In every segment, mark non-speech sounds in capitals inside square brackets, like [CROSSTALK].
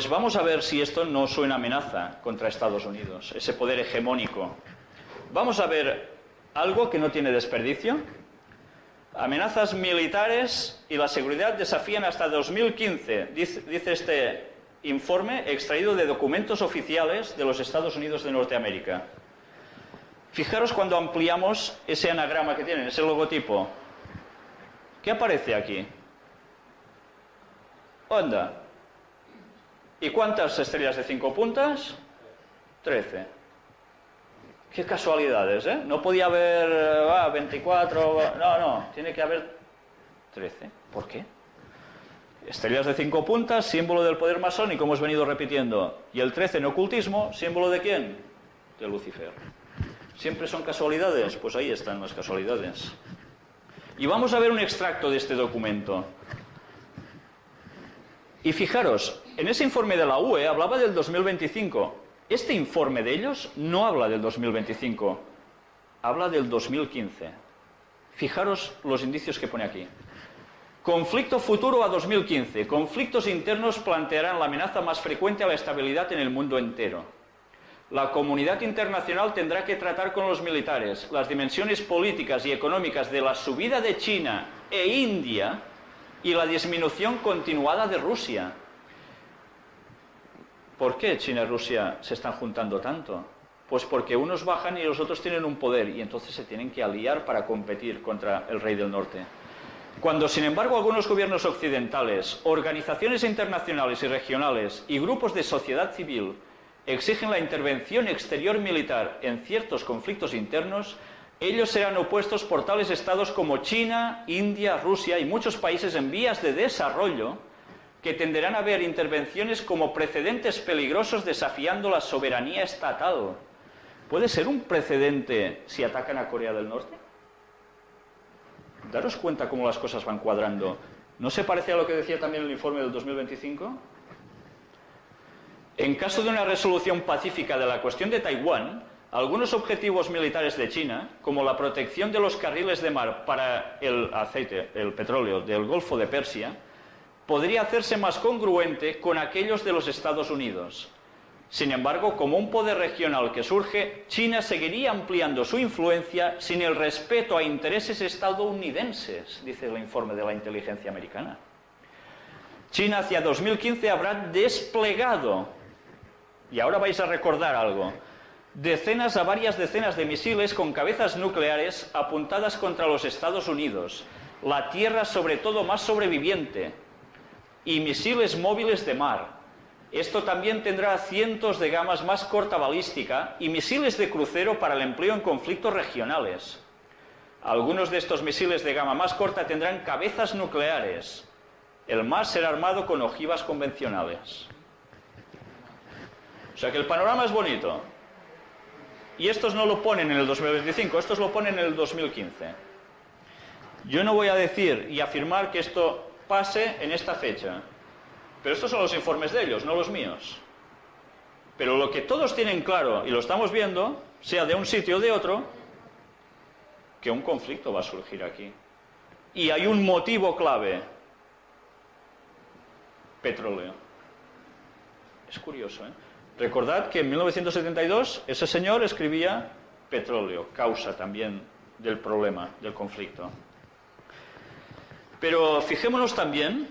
Pues vamos a ver si esto no suena amenaza contra Estados Unidos, ese poder hegemónico. Vamos a ver algo que no tiene desperdicio. Amenazas militares y la seguridad desafían hasta 2015, dice, este informe extraído de documentos oficiales de los Estados Unidos de Norteamérica. Fijaros cuando ampliamos ese anagrama que tienen, ese logotipo. ¿Qué aparece aquí? Onda. ¿Y cuántas estrellas de cinco puntas? Trece. Qué casualidades, ¿eh? No podía haber ah, 24, no, no, tiene que haber 13. ¿Por qué? Estrellas de cinco puntas, símbolo del poder masónico, hemos venido repitiendo. Y el 13 en ocultismo, símbolo de quién? De Lucifer. ¿Siempre son casualidades? Pues ahí están las casualidades. Y vamos a ver un extracto de este documento. Y fijaros, en ese informe de la UE hablaba del 2025. Este informe de ellos no habla del 2025, habla del 2015. Fijaros los indicios que pone aquí. Conflicto futuro a 2015. Conflictos internos plantearán la amenaza más frecuente a la estabilidad en el mundo entero. La comunidad internacional tendrá que tratar con los militares las dimensiones políticas y económicas de la subida de China e India y la disminución continuada de Rusia. ¿Por qué China y Rusia se están juntando tanto? Pues porque unos bajan y los otros tienen un poder y entonces se tienen que aliar para competir contra el rey del norte. Cuando, sin embargo, algunos gobiernos occidentales, organizaciones internacionales y regionales y grupos de sociedad civil exigen la intervención exterior militar en ciertos conflictos internos, ellos serán opuestos por tales estados como China, India, Rusia y muchos países en vías de desarrollo que tenderán a ver intervenciones como precedentes peligrosos desafiando la soberanía estatal. ¿Puede ser un precedente si atacan a Corea del Norte? Daros cuenta cómo las cosas van cuadrando. ¿No se parece a lo que decía también el informe del 2025? En caso de una resolución pacífica de la cuestión de Taiwán, algunos objetivos militares de China, como la protección de los carriles de mar para el aceite, el petróleo del Golfo de Persia, podría hacerse más congruente con aquellos de los Estados Unidos. Sin embargo, como un poder regional que surge, China seguiría ampliando su influencia sin el respeto a intereses estadounidenses, dice el informe de la inteligencia americana. China hacia 2015 habrá desplegado, y ahora vais a recordar algo, decenas a varias decenas de misiles con cabezas nucleares apuntadas contra los Estados Unidos, la tierra sobre todo más sobreviviente, y misiles móviles de mar. Esto también tendrá cientos de gamas más corta balística y misiles de crucero para el empleo en conflictos regionales. Algunos de estos misiles de gama más corta tendrán cabezas nucleares. El más será armado con ojivas convencionales. O sea que el panorama es bonito. Y estos no lo ponen en el 2025, estos lo ponen en el 2015. Yo no voy a decir y afirmar que esto pase en esta fecha. Pero estos son los informes de ellos, no los míos. Pero lo que todos tienen claro, y lo estamos viendo, sea de un sitio o de otro, que un conflicto va a surgir aquí. Y hay un motivo clave. Petróleo. Es curioso, ¿eh? Recordad que en 1972 ese señor escribía petróleo, causa también del problema, del conflicto. Pero fijémonos también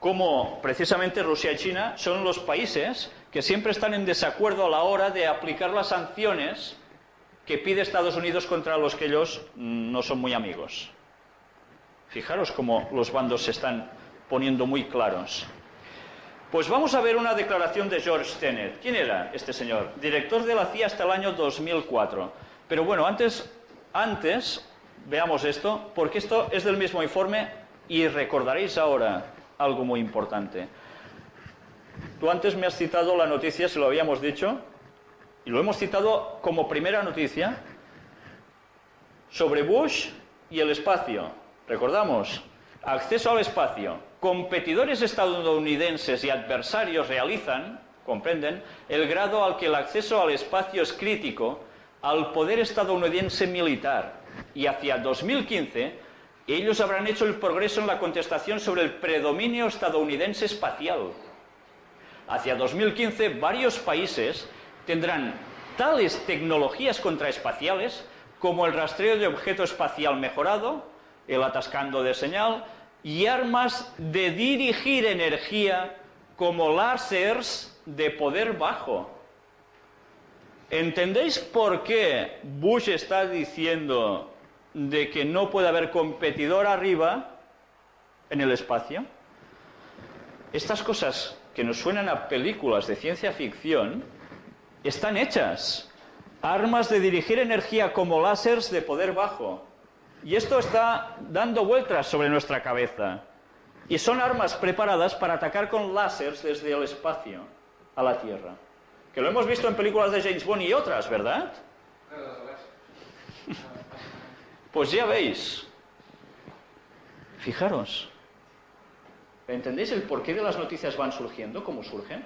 cómo precisamente Rusia y China son los países que siempre están en desacuerdo a la hora de aplicar las sanciones que pide Estados Unidos contra los que ellos no son muy amigos. Fijaros cómo los bandos se están poniendo muy claros. Pues vamos a ver una declaración de George Tenet. ¿Quién era este señor? Director de la CIA hasta el año 2004. Pero bueno, antes, antes veamos esto, porque esto es del mismo informe y recordaréis ahora algo muy importante. Tú antes me has citado la noticia, se lo habíamos dicho, y lo hemos citado como primera noticia, sobre Bush y el espacio. Recordamos, acceso al espacio. Competidores estadounidenses y adversarios realizan, comprenden, el grado al que el acceso al espacio es crítico al poder estadounidense militar y hacia 2015 ellos habrán hecho el progreso en la contestación sobre el predominio estadounidense espacial. hacia 2015 varios países tendrán tales tecnologías contraespaciales como el rastreo de objeto espacial mejorado, el atascando de señal y armas de dirigir energía como láseres de poder bajo. ¿Entendéis por qué Bush está diciendo de que no puede haber competidor arriba en el espacio? Estas cosas que nos suenan a películas de ciencia ficción están hechas. Armas de dirigir energía como láseres de poder bajo. Y esto está dando vueltas sobre nuestra cabeza. Y son armas preparadas para atacar con láseres desde el espacio a la Tierra. Que lo hemos visto en películas de James Bond y otras, ¿verdad? Pues ya veis. Fijaros. ¿Entendéis el porqué de las noticias van surgiendo, cómo surgen?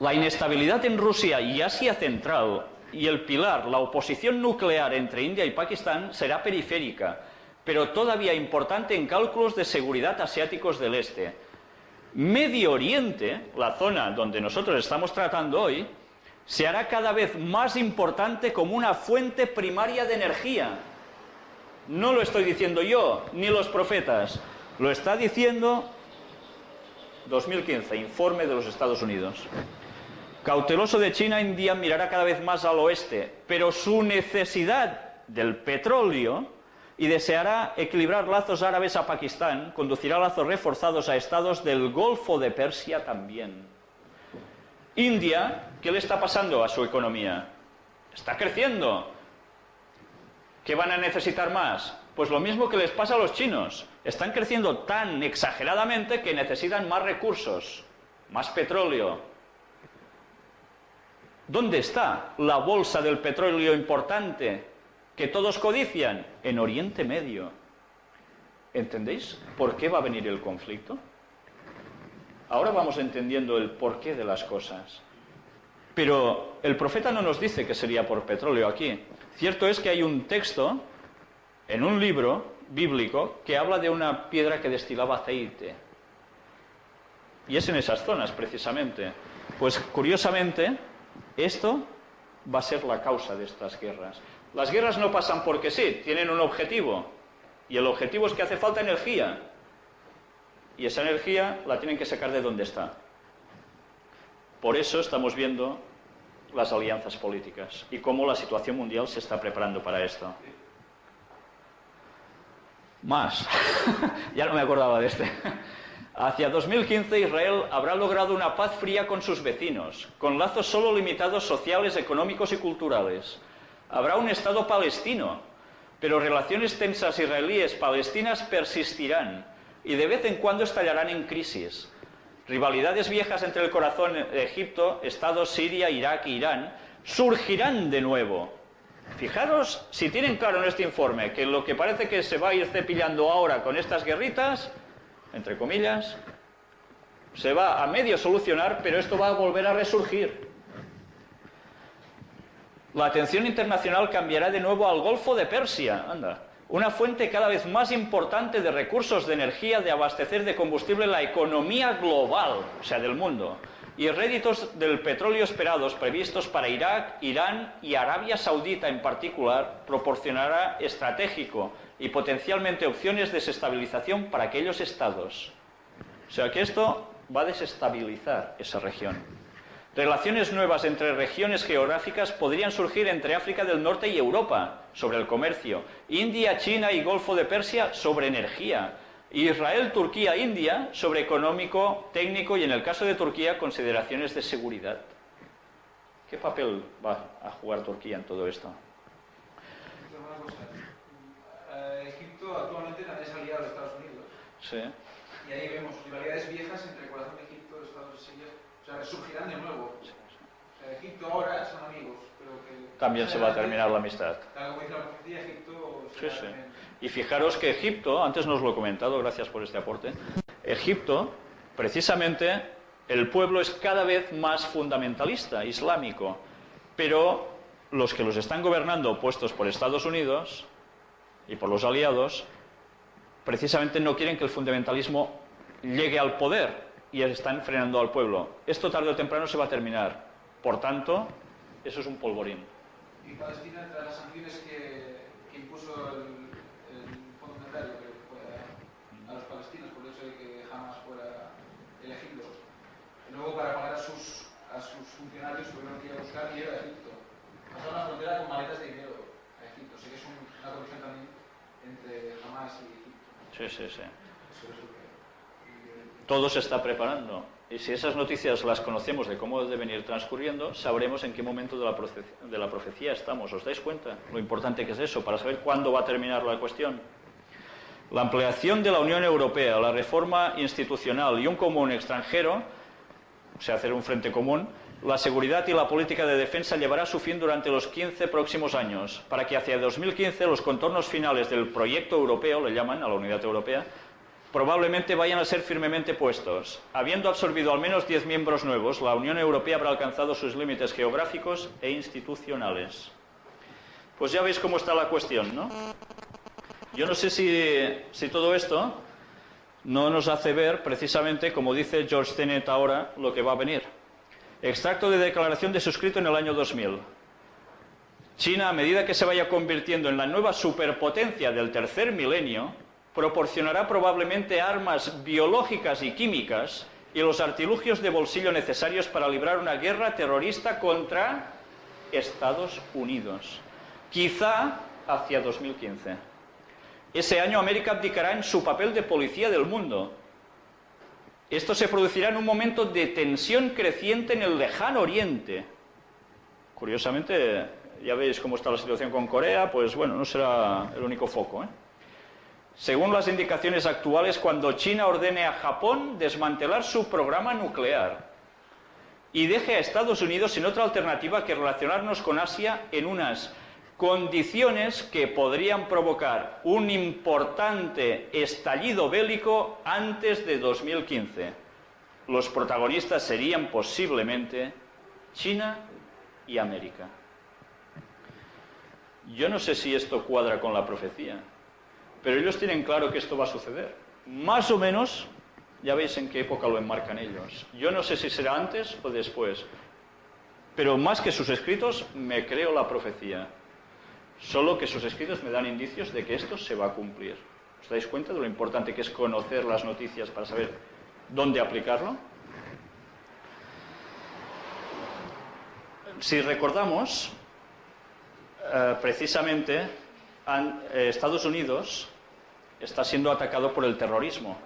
La inestabilidad en Rusia y Asia Central y el pilar, la oposición nuclear entre India y Pakistán, será periférica, pero todavía importante en cálculos de seguridad asiáticos del este. Medio Oriente, la zona donde nosotros estamos tratando hoy, se hará cada vez más importante como una fuente primaria de energía. No lo estoy diciendo yo, ni los profetas. Lo está diciendo 2015, informe de los Estados Unidos. Cauteloso de China, India mirará cada vez más al oeste, pero su necesidad del petróleo y deseará equilibrar lazos árabes a Pakistán, conducirá lazos reforzados a estados del Golfo de Persia también. India, ¿qué le está pasando a su economía? Está creciendo. ¿Qué van a necesitar más? Pues lo mismo que les pasa a los chinos. Están creciendo tan exageradamente que necesitan más recursos, más petróleo. ¿Dónde está la bolsa del petróleo importante que todos codician? En Oriente Medio. ¿Entendéis por qué va a venir el conflicto? Ahora vamos entendiendo el porqué de las cosas. Pero el profeta no nos dice que sería por petróleo aquí. Cierto es que hay un texto en un libro bíblico que habla de una piedra que destilaba aceite. Y es en esas zonas, precisamente. Pues curiosamente, esto va a ser la causa de estas guerras. Las guerras no pasan porque sí, tienen un objetivo. Y el objetivo es que hace falta energía. Y esa energía la tienen que sacar de donde está. Por eso estamos viendo las alianzas políticas y cómo la situación mundial se está preparando para esto. Más. [LAUGHS] ya no me acordaba de este. Hacia 2015 Israel habrá logrado una paz fría con sus vecinos, con lazos solo limitados sociales, económicos y culturales. Habrá un Estado palestino, pero relaciones tensas israelíes-palestinas persistirán y de vez en cuando estallarán en crisis. Rivalidades viejas entre el corazón de Egipto, Estados Siria, Irak e Irán surgirán de nuevo. Fijaros si tienen claro en este informe que lo que parece que se va a ir cepillando ahora con estas guerritas, entre comillas, se va a medio solucionar, pero esto va a volver a resurgir. La atención internacional cambiará de nuevo al Golfo de Persia, anda una fuente cada vez más importante de recursos de energía, de abastecer de combustible la economía global, o sea, del mundo, y réditos del petróleo esperados previstos para Irak, Irán y Arabia Saudita en particular, proporcionará estratégico y potencialmente opciones de desestabilización para aquellos estados. O sea que esto va a desestabilizar esa región. Relaciones nuevas entre regiones geográficas podrían surgir entre África del Norte y Europa sobre el comercio, India, China y Golfo de Persia sobre energía, Israel, Turquía, India sobre económico, técnico y en el caso de Turquía consideraciones de seguridad. ¿Qué papel va a jugar Turquía en todo esto? Eh, Egipto actualmente también es aliado de Estados Unidos. Sí. Y ahí vemos rivalidades viejas entre el corazón de Egipto, Estados Unidos o sea, resurgirán de nuevo. O sea, Egipto ahora son amigos, pero que... También se va a terminar la amistad. Tal como dice la profecía, Egipto... Sí, sí. Y fijaros que Egipto, antes nos lo he comentado, gracias por este aporte, Egipto, precisamente, el pueblo es cada vez más fundamentalista, islámico, pero los que los están gobernando, puestos por Estados Unidos y por los aliados, precisamente no quieren que el fundamentalismo llegue al poder, y están frenando al pueblo. Esto tarde o temprano se va a terminar. Por tanto, eso es un polvorín. Y Palestina, entre las sanciones que, impuso el, el Fondo Monetario a, los palestinos por el hecho de que jamás fuera elegido, luego para pagar a sus, a sus funcionarios tuvieron que ir a buscar dinero a Egipto. Pasaron la frontera con maletas de dinero a Egipto. Sé que es un- una corrupción también entre Hamas y Egipto. Sí, sí, sí. Todo se está preparando. Y si esas noticias las conocemos de cómo deben ir transcurriendo, sabremos en qué momento de la, profe- de la profecía estamos. ¿Os dais cuenta? Lo importante que es eso, para saber cuándo va a terminar la cuestión. La ampliación de la Unión Europea, la reforma institucional y un común extranjero, o sea, hacer un frente común, la seguridad y la política de defensa llevará su fin durante los 15 próximos años, para que hacia 2015 los contornos finales del proyecto europeo, le llaman a la unidad europea, probablemente vayan a ser firmemente puestos. Habiendo absorbido al menos 10 miembros nuevos, la Unión Europea habrá alcanzado sus límites geográficos e institucionales. Pues ya veis cómo está la cuestión, ¿no? Yo no sé si, si todo esto no nos hace ver precisamente, como dice George Tenet ahora, lo que va a venir. Extracto de declaración de suscrito en el año 2000. China, a medida que se vaya convirtiendo en la nueva superpotencia del tercer milenio, proporcionará probablemente armas biológicas y químicas y los artilugios de bolsillo necesarios para librar una guerra terrorista contra Estados Unidos. Quizá hacia 2015. Ese año América abdicará en su papel de policía del mundo. Esto se producirá en un momento de tensión creciente en el lejano oriente. Curiosamente, ya veis cómo está la situación con Corea, pues bueno, no será el único foco. ¿eh? Según las indicaciones actuales, cuando China ordene a Japón desmantelar su programa nuclear y deje a Estados Unidos sin otra alternativa que relacionarnos con Asia en unas condiciones que podrían provocar un importante estallido bélico antes de 2015. Los protagonistas serían posiblemente China y América. Yo no sé si esto cuadra con la profecía, pero ellos tienen claro que esto va a suceder. Más o menos, ya veis en qué época lo enmarcan ellos. Yo no sé si será antes o después, pero más que sus escritos, me creo la profecía. Solo que sus escritos me dan indicios de que esto se va a cumplir. ¿Os dais cuenta de lo importante que es conocer las noticias para saber dónde aplicarlo? Si recordamos, eh, precisamente eh, Estados Unidos está siendo atacado por el terrorismo.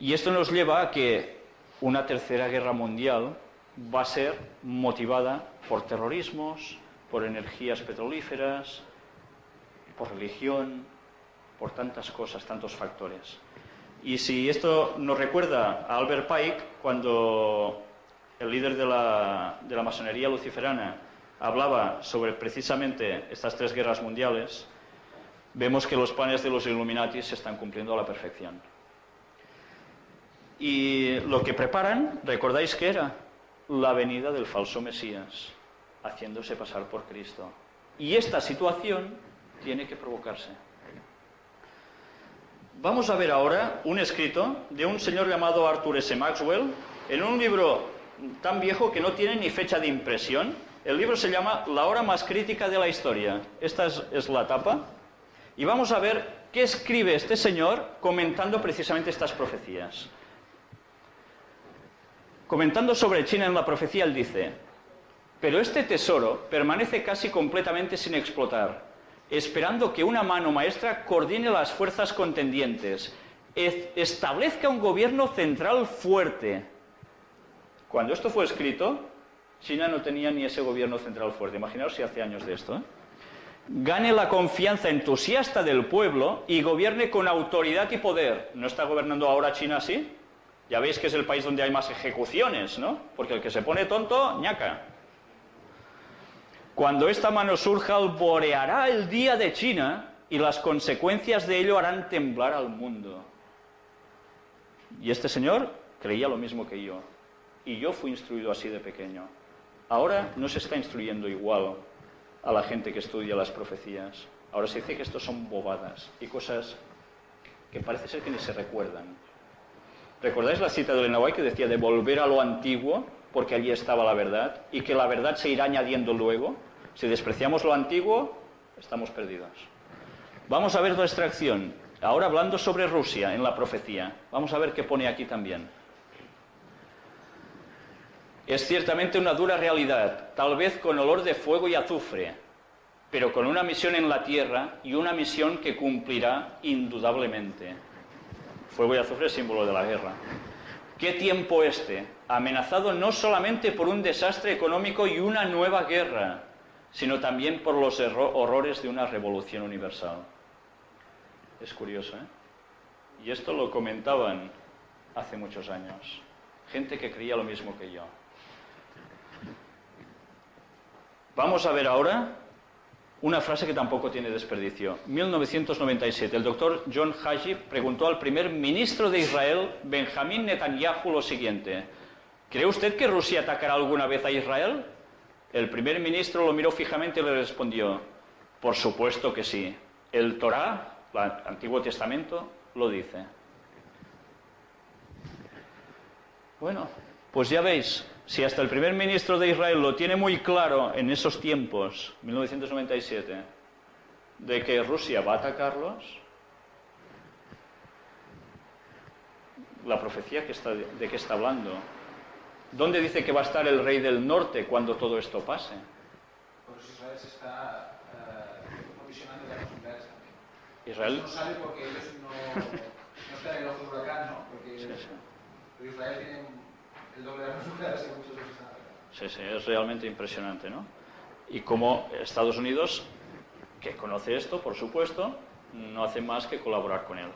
Y esto nos lleva a que una tercera guerra mundial va a ser motivada por terrorismos, por energías petrolíferas, por religión, por tantas cosas, tantos factores. Y si esto nos recuerda a Albert Pike, cuando el líder de la, masonería luciferana hablaba sobre precisamente estas tres guerras mundiales, vemos que los planes de los Illuminati se están cumpliendo a la perfección. Y lo que preparan, ¿recordáis qué era? La venida del falso Mesías, haciéndose pasar por Cristo. Y esta situación tiene que provocarse. Vamos a ver ahora un escrito de un señor llamado Arthur S. Maxwell en un libro tan viejo que no tiene ni fecha de impresión. El libro se llama La hora más crítica de la historia. Esta es, es la tapa. Y vamos a ver qué escribe este señor comentando precisamente estas profecías. Comentando sobre China en la profecía, él dice, pero este tesoro permanece casi completamente sin explotar, esperando que una mano maestra coordine las fuerzas contendientes, establezca un gobierno central fuerte. Cuando esto fue escrito, China no tenía ni ese gobierno central fuerte. Imaginaos si hace años de esto. ¿eh? Gane la confianza entusiasta del pueblo y gobierne con autoridad y poder. ¿No está gobernando ahora China así? Ya veis que es el país donde hay más ejecuciones, ¿no? Porque el que se pone tonto, ñaca. Cuando esta mano surja, alboreará el día de China y las consecuencias de ello harán temblar al mundo. Y este señor creía lo mismo que yo. Y yo fui instruido así de pequeño. Ahora no se está instruyendo igual a la gente que estudia las profecías. Ahora se dice que esto son bobadas y cosas que parece ser que ni se recuerdan. ¿Recordáis la cita de Elena White que decía de volver a lo antiguo porque allí estaba la verdad y que la verdad se irá añadiendo luego? Si despreciamos lo antiguo, estamos perdidos. Vamos a ver nuestra acción. Ahora hablando sobre Rusia en la profecía. Vamos a ver qué pone aquí también. Es ciertamente una dura realidad, tal vez con olor de fuego y azufre, pero con una misión en la tierra y una misión que cumplirá indudablemente. Fuego y azufre es símbolo de la guerra. ¿Qué tiempo este? Amenazado no solamente por un desastre económico y una nueva guerra, sino también por los horrores de una revolución universal. Es curioso, ¿eh? Y esto lo comentaban hace muchos años. Gente que creía lo mismo que yo. Vamos a ver ahora una frase que tampoco tiene desperdicio. 1997, el doctor John Haji preguntó al primer ministro de Israel, Benjamín Netanyahu, lo siguiente. ¿Cree usted que Rusia atacará alguna vez a Israel? El primer ministro lo miró fijamente y le respondió, por supuesto que sí. El Torá, el Antiguo Testamento, lo dice. Bueno, pues ya veis, si hasta el primer ministro de Israel lo tiene muy claro en esos tiempos, 1997, de que Rusia va a atacarlos, la profecía que de qué está hablando. ¿Dónde dice que va a estar el rey del norte cuando todo esto pase? Pues Israel se está uh, provisionando de las posibilidades también. Israel. Eso no sabe porque ellos no, no están en el ojo del huracán, ¿no? Porque Sí, sí. Israel tiene el doble de armas nucleares que muchos los están. Sí, sí, es realmente impresionante, ¿no? Y como Estados Unidos, que conoce esto, por supuesto, no hace más que colaborar con él.